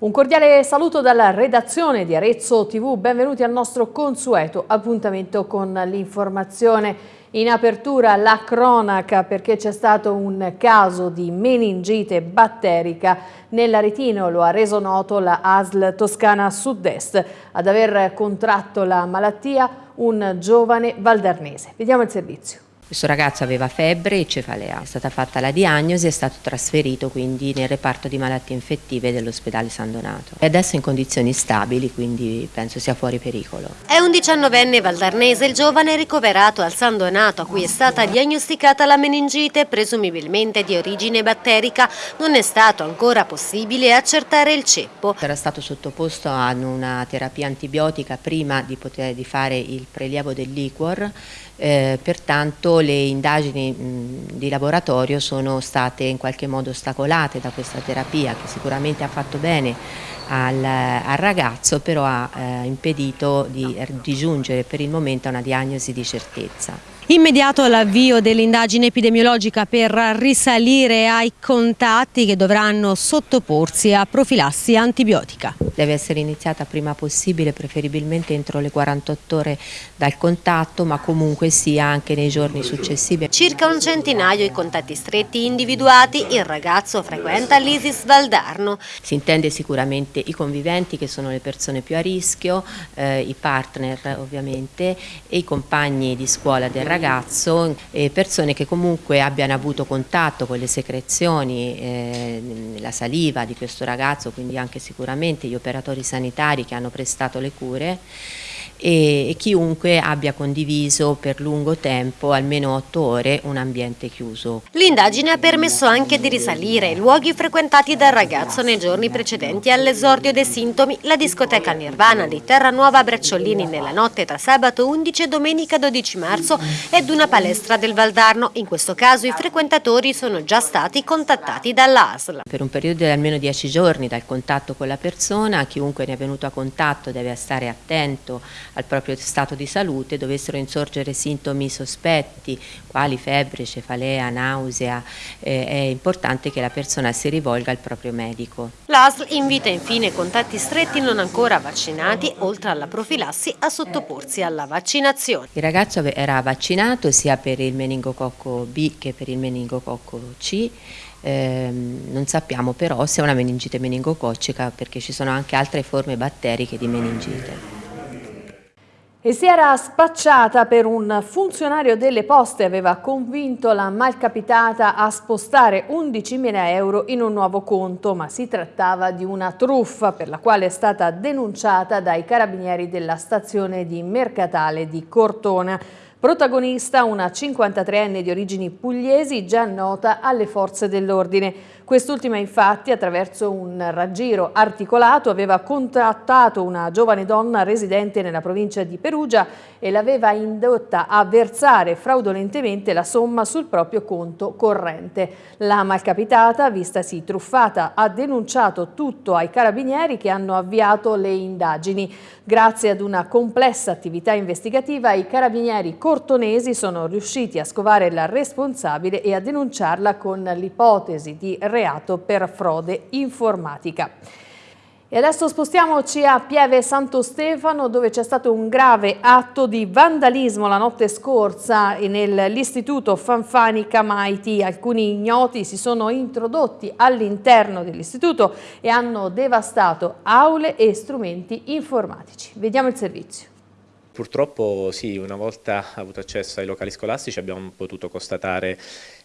Un cordiale saluto dalla redazione di Arezzo TV, benvenuti al nostro consueto appuntamento con l'informazione. In apertura la cronaca perché c'è stato un caso di meningite batterica nell'Aretino, lo ha reso noto la ASL Toscana Sud-Est. Ad aver contratto la malattia un giovane valdarnese. Vediamo il servizio. Questo ragazzo aveva febbre e cefalea, è stata fatta la diagnosi e è stato trasferito quindi nel reparto di malattie infettive dell'ospedale San Donato. È adesso in condizioni stabili, quindi penso sia fuori pericolo. È un diciannovenne valdarnese il giovane ricoverato al San Donato a cui è stata diagnosticata la meningite, presumibilmente di origine batterica. Non è stato ancora possibile accertare il ceppo. Era stato sottoposto a una terapia antibiotica prima di, poter, di fare il prelievo del liquor eh, pertanto le indagini mh, di laboratorio sono state in qualche modo ostacolate da questa terapia che sicuramente ha fatto bene al, al ragazzo però ha eh, impedito di, di giungere per il momento a una diagnosi di certezza. Immediato l'avvio dell'indagine epidemiologica per risalire ai contatti che dovranno sottoporsi a profilassi antibiotica. Deve essere iniziata prima possibile, preferibilmente entro le 48 ore dal contatto, ma comunque sia anche nei giorni successivi. Circa un centinaio i contatti stretti individuati, il ragazzo frequenta l'ISIS Valdarno. Si intende sicuramente i conviventi che sono le persone più a rischio, eh, i partner ovviamente e i compagni di scuola del ragazzo ragazzo eh, persone che comunque abbiano avuto contatto con le secrezioni, eh, la saliva di questo ragazzo, quindi anche sicuramente gli operatori sanitari che hanno prestato le cure e, e chiunque abbia condiviso per lungo tempo, almeno otto ore, un ambiente chiuso. L'indagine ha permesso anche di risalire ai luoghi frequentati dal ragazzo nei giorni precedenti all'esordio dei sintomi, la discoteca Nirvana di Terranuova Bracciolini nella notte tra sabato 11 e domenica 12 marzo ed una palestra del Valdarno. In questo caso i frequentatori sono già stati contattati dall'ASL. Per un periodo di almeno 10 giorni dal contatto con la persona, chiunque ne è venuto a contatto deve stare attento al proprio stato di salute dovessero insorgere sintomi sospetti quali febbre, cefalea, nausea, eh, è importante che la persona si rivolga al proprio medico. L'ASL invita infine contatti stretti non ancora vaccinati, oltre alla profilassi, a sottoporsi alla vaccinazione. Il ragazzo era vaccinato sia per il meningococco B che per il meningococco C, eh, non sappiamo però se è una meningite meningococcica perché ci sono anche altre forme batteriche di meningite. E si era spacciata per un funzionario delle poste, aveva convinto la malcapitata a spostare 11.000 euro in un nuovo conto, ma si trattava di una truffa per la quale è stata denunciata dai carabinieri della stazione di Mercatale di Cortona. Protagonista una 53enne di origini pugliesi già nota alle forze dell'ordine. Quest'ultima infatti attraverso un raggiro articolato aveva contattato una giovane donna residente nella provincia di Perugia e l'aveva indotta a versare fraudolentemente la somma sul proprio conto corrente. La malcapitata, vistasi truffata, ha denunciato tutto ai carabinieri che hanno avviato le indagini. Grazie ad una complessa attività investigativa i carabinieri cortonesi sono riusciti a scovare la responsabile e a denunciarla con l'ipotesi di reato reato per frode informatica. E adesso spostiamoci a Pieve Santo Stefano dove c'è stato un grave atto di vandalismo la notte scorsa nell'istituto Fanfani Camaiti. Alcuni ignoti si sono introdotti all'interno dell'istituto e hanno devastato aule e strumenti informatici. Vediamo il servizio. Purtroppo sì, una volta avuto accesso ai locali scolastici abbiamo potuto constatare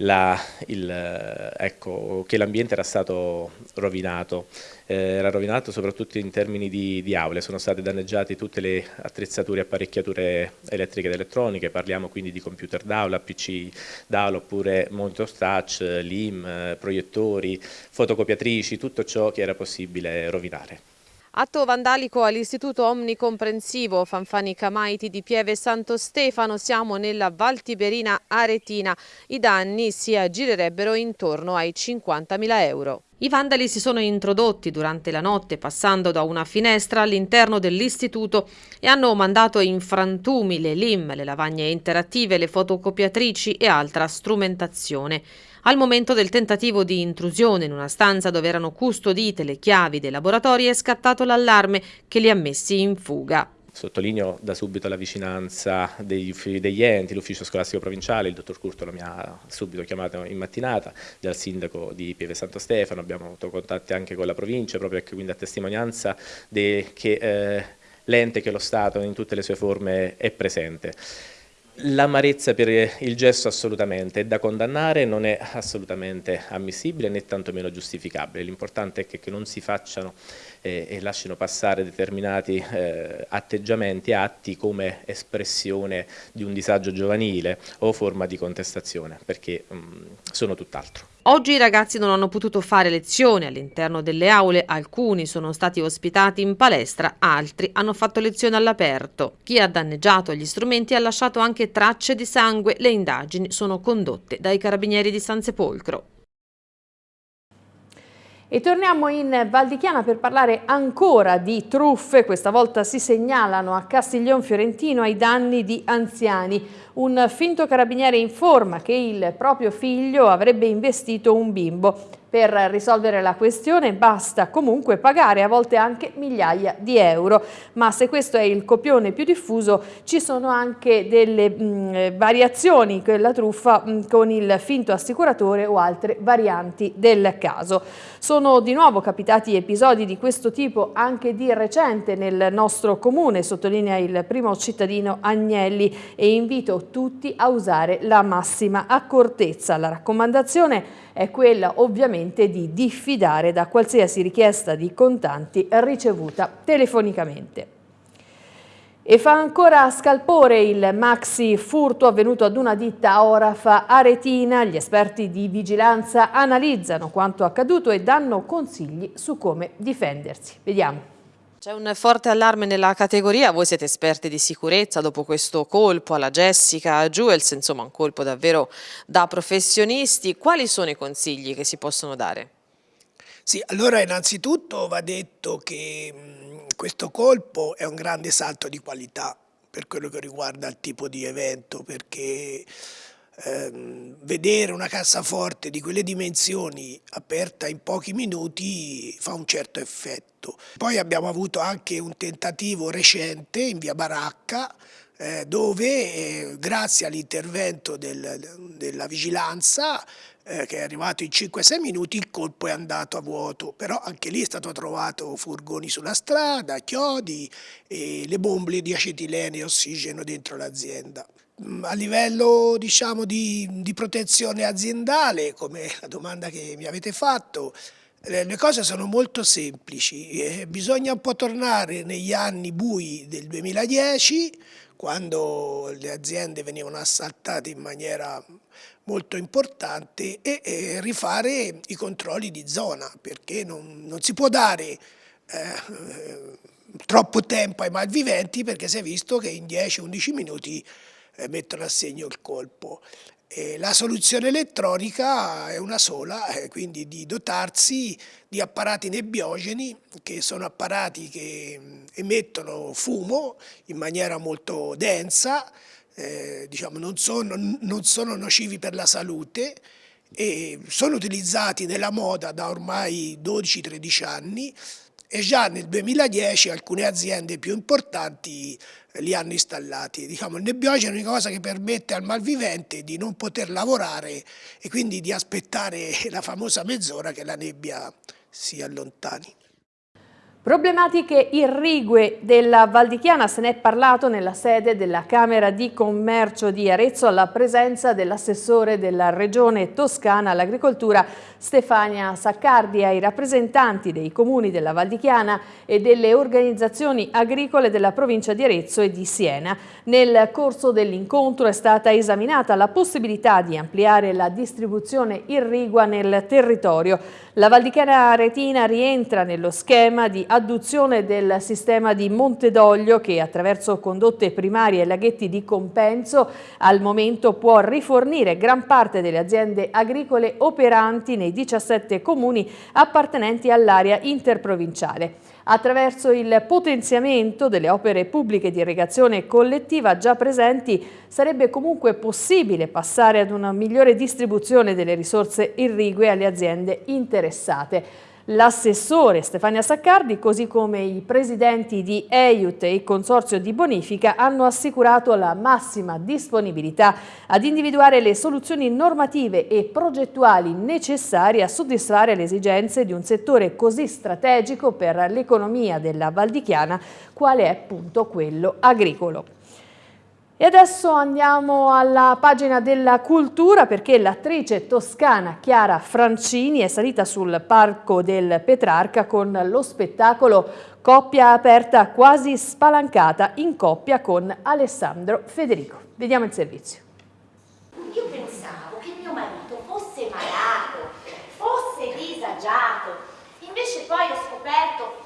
la, il, ecco, che l'ambiente era stato rovinato, eh, era rovinato soprattutto in termini di, di, aule, sono state danneggiate tutte le attrezzature e apparecchiature elettriche ed elettroniche, parliamo quindi di computer d'aula, PC d'aula oppure monitor touch, LIM, proiettori, fotocopiatrici, tutto ciò che era possibile rovinare. Atto vandalico all'Istituto Omnicomprensivo Fanfani Camaiti di Pieve Santo Stefano, siamo nella Val Tiberina Aretina. I danni si aggirerebbero intorno ai 50.000 euro. I vandali si sono introdotti durante la notte passando da una finestra all'interno dell'istituto e hanno mandato in frantumi le LIM, le lavagne interattive, le fotocopiatrici e altra strumentazione. Al momento del tentativo di intrusione in una stanza dove erano custodite le chiavi dei laboratori è scattato l'allarme che li ha messi in fuga. Sottolineo da subito la vicinanza degli, degli enti, l'ufficio scolastico provinciale, il dottor Curtolo mi ha subito chiamato in mattinata, dal sindaco di Pieve Santo Stefano, abbiamo avuto contatti anche con la provincia, proprio quindi a testimonianza che eh, l'ente, che lo Stato in tutte le sue forme è presente. L'amarezza per il gesto assolutamente è da condannare, non è assolutamente ammissibile né tantomeno giustificabile. L'importante è che, non si facciano eh, e lasciano passare determinati eh, atteggiamenti, atti come espressione di un disagio giovanile o forma di contestazione, perché mh, sono tutt'altro. Oggi i ragazzi non hanno potuto fare lezioni all'interno delle aule, alcuni sono stati ospitati in palestra, altri hanno fatto lezioni all'aperto. Chi ha danneggiato gli strumenti ha lasciato anche tracce di sangue, le indagini sono condotte dai carabinieri di San Sepolcro. E torniamo in Val di Chiana per parlare ancora di truffe, questa volta si segnalano a Castiglion Fiorentino ai danni di anziani. Un finto carabiniere informa che il proprio figlio avrebbe investito un bimbo. Per risolvere la questione basta comunque pagare a volte anche migliaia di euro, ma se questo è il copione più diffuso ci sono anche delle mh, variazioni la truffa mh, con il finto assicuratore o altre varianti del caso. Sono di nuovo capitati episodi di questo tipo anche di recente nel nostro comune, sottolinea il primo cittadino Agnelli e invito tutti a usare la massima accortezza. La raccomandazione è quella ovviamente di diffidare da qualsiasi richiesta di contanti ricevuta telefonicamente. E fa ancora scalpore il maxi furto avvenuto ad una ditta Orafa Aretina. Gli esperti di vigilanza analizzano quanto accaduto e danno consigli su come difendersi. Vediamo. C'è un forte allarme nella categoria, voi siete esperti di sicurezza dopo questo colpo alla Jessica Jewels, insomma un colpo davvero da professionisti, quali sono i consigli che si possono dare? Sì, allora innanzitutto va detto che questo colpo è un grande salto di qualità per quello che riguarda il tipo di evento, perché ehm, vedere una cassaforte di quelle dimensioni aperta in pochi minuti fa un certo effetto. Poi abbiamo avuto anche un tentativo recente in via Baracca eh, dove eh, grazie all'intervento del, della vigilanza eh, che è arrivato in 5-6 minuti il colpo è andato a vuoto, però anche lì è stato trovato furgoni sulla strada, chiodi e le bombole di acetilene e ossigeno dentro l'azienda. Mm, a livello diciamo, di, di, protezione aziendale, come la domanda che mi avete fatto, le cose sono molto semplici, eh, bisogna un po' tornare negli anni bui del 2010, quando le aziende venivano assaltate in maniera molto importante e, e rifare i controlli di zona, perché non, non si può dare eh, troppo tempo ai malviventi perché si è visto che in 10-11 minuti eh, mettono a segno il colpo. E la soluzione elettronica è una sola, eh, quindi di dotarsi di apparati nebbiogeni, che sono apparati che mm, emettono fumo in maniera molto densa, eh, diciamo, non, sono, non sono nocivi per la salute, e sono utilizzati nella moda da ormai 12-13 anni e già nel 2010 alcune aziende più importanti li hanno installati. Diciamo, il nebbiogeno è una cosa che permette al malvivente di non poter lavorare e quindi di aspettare la famosa mezz'ora che la nebbia si allontani. Problematiche irrigue della Valdichiana se ne è parlato nella sede della Camera di Commercio di Arezzo alla presenza dell'assessore della Regione Toscana all'Agricoltura Stefania Saccardi ai rappresentanti dei comuni della Valdichiana e delle organizzazioni agricole della provincia di Arezzo e di Siena. Nel corso dell'incontro è stata esaminata la possibilità di ampliare la distribuzione irrigua nel territorio. La Valdichiana Aretina rientra nello schema di adduzione del sistema di Montedoglio che attraverso condotte primarie e laghetti di compenso al momento può rifornire gran parte delle aziende agricole operanti nei 17 comuni appartenenti all'area interprovinciale attraverso il potenziamento delle opere pubbliche di irrigazione collettiva già presenti sarebbe comunque possibile passare ad una migliore distribuzione delle risorse irrigue alle aziende interessate. L'assessore Stefania Saccardi, così come i presidenti di EIUT e il Consorzio di Bonifica, hanno assicurato la massima disponibilità ad individuare le soluzioni normative e progettuali necessarie a soddisfare le esigenze di un settore così strategico per l'economia della Valdichiana, quale è appunto quello agricolo. E adesso andiamo alla pagina della cultura perché l'attrice toscana Chiara Francini è salita sul parco del Petrarca con lo spettacolo Coppia aperta quasi spalancata in coppia con Alessandro Federico. Vediamo il servizio. Io pensavo che mio marito fosse malato, fosse disagiato, invece poi ho scoperto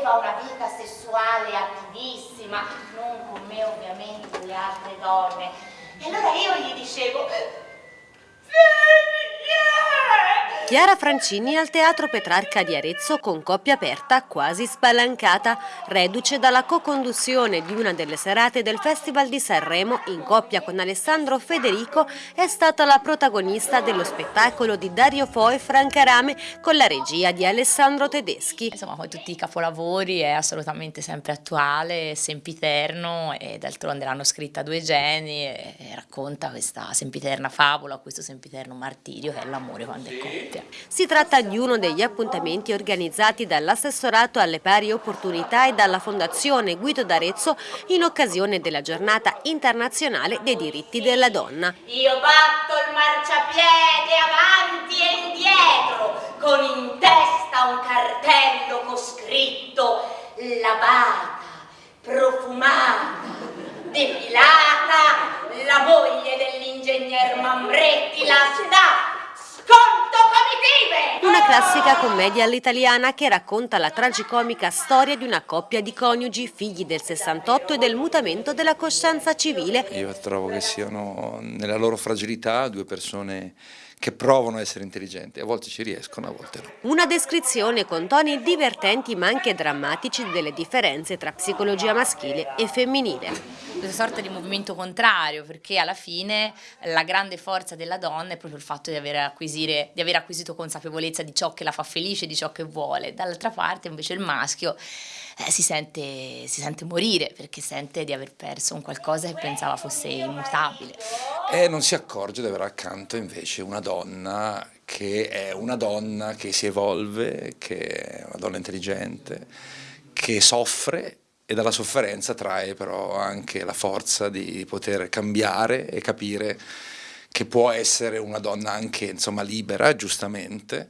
aveva una vita sessuale attivissima, non con me ovviamente le altre donne. E allora io gli dicevo, Chiara Francini al Teatro Petrarca di Arezzo con coppia aperta quasi spalancata, reduce dalla co-conduzione di una delle serate del Festival di Sanremo in coppia con Alessandro Federico è stata la protagonista dello spettacolo di Dario Fo e Franca Rame con la regia di Alessandro Tedeschi. Insomma, come tutti i capolavori è assolutamente sempre attuale, sempiterno e d'altronde l'hanno scritta due geni e racconta questa sempiterna favola, questo sempiterno martirio che è l'amore quando è coppia. Si tratta di uno degli appuntamenti organizzati dall'assessorato alle pari opportunità e dalla Fondazione Guido d'Arezzo in occasione della giornata internazionale dei diritti della donna. Io batto il marciapiede avanti e indietro con in testa un cartello con scritto lavata, profumata, depilata, la moglie dell'ingegner Mambretti la sta! Una classica commedia all'italiana che racconta la tragicomica storia di una coppia di coniugi figli del 68 e del mutamento della coscienza civile. Io trovo che siano nella loro fragilità due persone che provano a essere intelligenti, a volte ci riescono, a volte no. Una descrizione con toni divertenti ma anche drammatici delle differenze tra psicologia maschile e femminile. Questa sorta di movimento contrario, perché alla fine la grande forza della donna è proprio il fatto di aver, di aver acquisito consapevolezza di ciò che la fa felice, di ciò che vuole. Dall'altra parte invece il maschio eh, si, sente, si sente morire perché sente di aver perso un qualcosa che pensava fosse immutabile. E non si accorge di avere accanto invece una donna che è una donna che si evolve, che è una donna intelligente, che soffre e dalla sofferenza trae però anche la forza di poter cambiare e capire che può essere una donna anche insomma libera, giustamente,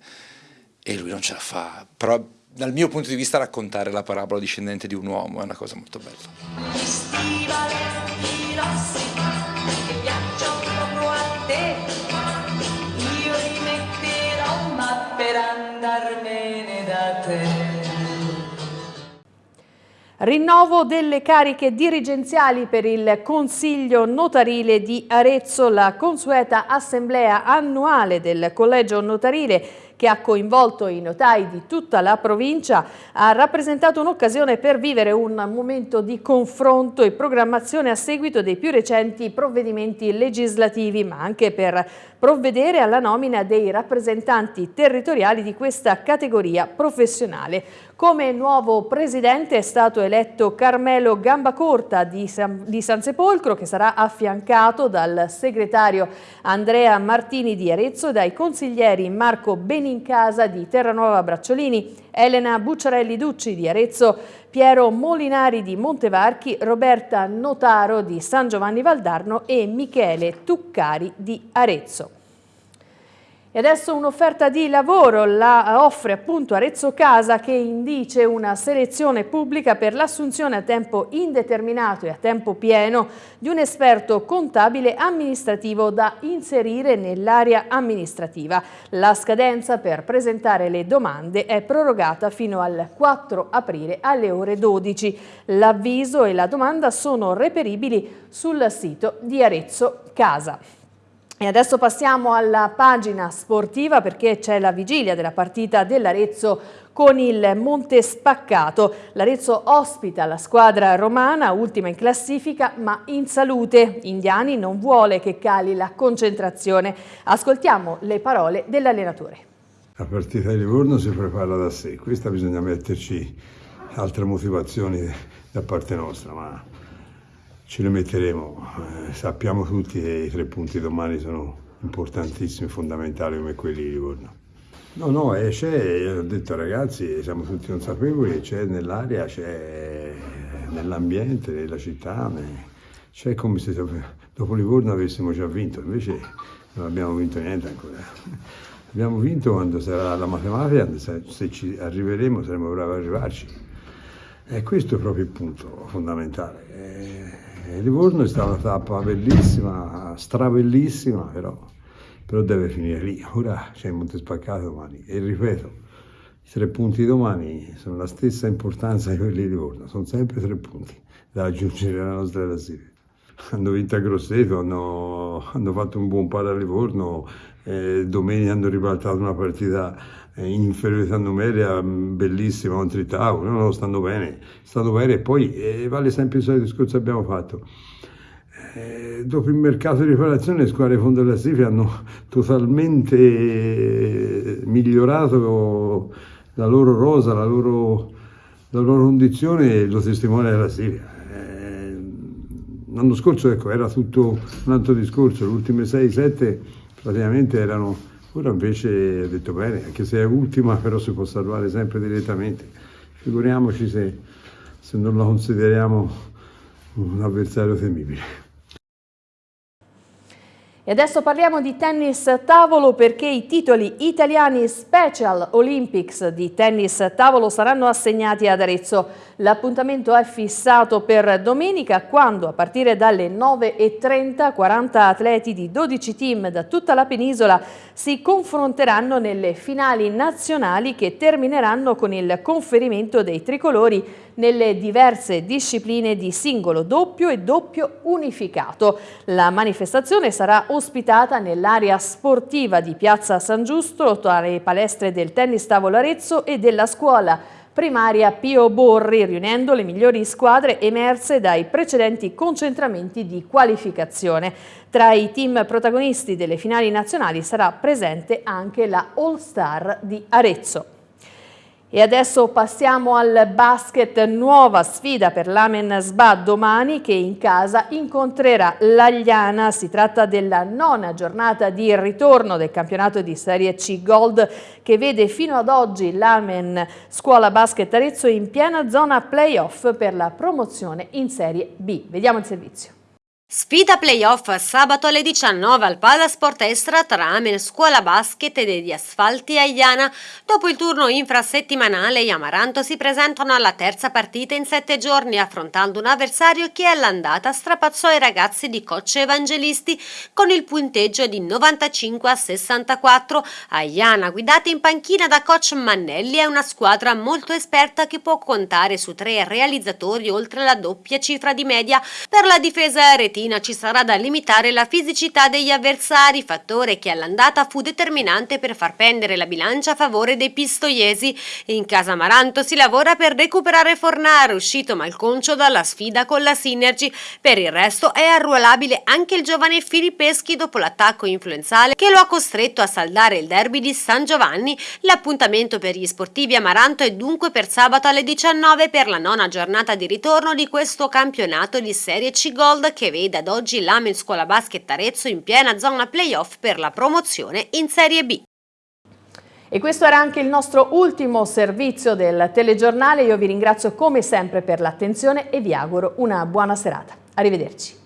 e lui non ce la fa. Però dal mio punto di vista raccontare la parabola discendente di un uomo è una cosa molto bella. Rinnovo delle cariche dirigenziali per il Consiglio Notarile di Arezzo, la consueta assemblea annuale del Collegio Notarile che ha coinvolto i notai di tutta la provincia, ha rappresentato un'occasione per vivere un momento di confronto e programmazione a seguito dei più recenti provvedimenti legislativi, ma anche per provvedere alla nomina dei rappresentanti territoriali di questa categoria professionale. Come nuovo presidente è stato eletto Carmelo Gambacorta di San, di San Sepolcro che sarà affiancato dal segretario Andrea Martini di Arezzo e dai consiglieri Marco Benincasa di Terranuova Bracciolini, Elena Bucciarelli Ducci di Arezzo, Piero Molinari di Montevarchi, Roberta Notaro di San Giovanni Valdarno e Michele Tuccari di Arezzo. E adesso un'offerta di lavoro la offre appunto Arezzo Casa che indice una selezione pubblica per l'assunzione a tempo indeterminato e a tempo pieno di un esperto contabile amministrativo da inserire nell'area amministrativa. La scadenza per presentare le domande è prorogata fino al 4 aprile alle ore 12. L'avviso e la domanda sono reperibili sul sito di Arezzo Casa. E adesso passiamo alla pagina sportiva perché c'è la vigilia della partita dell'Arezzo con il Monte Spaccato. L'Arezzo ospita la squadra romana, ultima in classifica, ma in salute. Indiani non vuole che cali la concentrazione. Ascoltiamo le parole dell'allenatore. La partita di Livorno si prepara da sé, questa bisogna metterci altre motivazioni da parte nostra, ma ce le metteremo. Eh, sappiamo tutti che i tre punti domani sono importantissimi, fondamentali come quelli di Livorno. No, no, eh, c'è, ho detto ragazzi, siamo tutti consapevoli, c'è nell'aria, c'è nell'ambiente, nella città, c'è come se dopo Livorno avessimo già vinto, invece non abbiamo vinto niente ancora. Abbiamo vinto quando sarà la matematica, se ci arriveremo saremo bravi ad arrivarci. E questo è proprio il punto fondamentale. Eh, Livorno è stata una tappa bellissima, stravellissima, però, però deve finire lì. Ora c'è il Monte Spaccato domani e ripeto, i tre punti domani sono la stessa importanza di quelli di Livorno, sono sempre tre punti da raggiungere alla nostra classifica. Hanno vinto a Grosseto, hanno, hanno fatto un buon paro a Livorno, eh, domenica hanno ribaltato una partita in inferiorità numerica bellissima contro i tavoli, no, no, stanno bene, stanno bene e poi eh, vale sempre il discorso che abbiamo fatto. Eh, dopo il mercato di riparazione le squadre di fondo Sifri hanno totalmente migliorato la loro rosa, la loro, la loro condizione lo testimonia della Siria. Eh, l'anno scorso ecco, era tutto un altro discorso, le ultime 6-7 praticamente erano Ora invece ha detto bene, anche se è ultima, però si può salvare sempre direttamente. Figuriamoci se, se non la consideriamo un avversario temibile. E adesso parliamo di tennis tavolo perché i titoli italiani Special Olympics di tennis tavolo saranno assegnati ad Arezzo. L'appuntamento è fissato per domenica quando a partire dalle 9.30 40 atleti di 12 team da tutta la penisola si confronteranno nelle finali nazionali che termineranno con il conferimento dei tricolori nelle diverse discipline di singolo doppio e doppio unificato. La manifestazione sarà ospitata nell'area sportiva di Piazza San Giusto tra le palestre del Tennis Tavolo Arezzo e della scuola primaria Pio Borri, riunendo le migliori squadre emerse dai precedenti concentramenti di qualificazione. Tra i team protagonisti delle finali nazionali sarà presente anche la All Star di Arezzo. E adesso passiamo al basket, nuova sfida per l'Amen Sba domani che in casa incontrerà l'Agliana. Si tratta della nona giornata di ritorno del campionato di Serie C Gold che vede fino ad oggi l'Amen Scuola Basket Arezzo in piena zona playoff per la promozione in Serie B. Vediamo il servizio. Sfida playoff sabato alle 19 al Palasport Estra tra Amen Scuola Basket e degli Asfalti Aiana. Dopo il turno infrasettimanale, gli Amaranto si presentano alla terza partita in sette giorni, affrontando un avversario che all'andata strapazzò i ragazzi di Cocce Evangelisti con il punteggio di 95 a 64. Aiana, guidata in panchina da coach Mannelli, è una squadra molto esperta che può contare su tre realizzatori oltre la doppia cifra di media. Per la difesa retina Fiorentina ci sarà da limitare la fisicità degli avversari, fattore che all'andata fu determinante per far pendere la bilancia a favore dei pistoiesi. In casa Maranto si lavora per recuperare Fornaro, uscito malconcio dalla sfida con la Synergy. Per il resto è arruolabile anche il giovane Filippeschi dopo l'attacco influenzale che lo ha costretto a saldare il derby di San Giovanni. L'appuntamento per gli sportivi Amaranto è dunque per sabato alle 19 per la nona giornata di ritorno di questo campionato di Serie C Gold che vede vede ad oggi l'Amen Scuola Basket Arezzo in piena zona playoff per la promozione in Serie B. E questo era anche il nostro ultimo servizio del telegiornale. Io vi ringrazio come sempre per l'attenzione e vi auguro una buona serata. Arrivederci.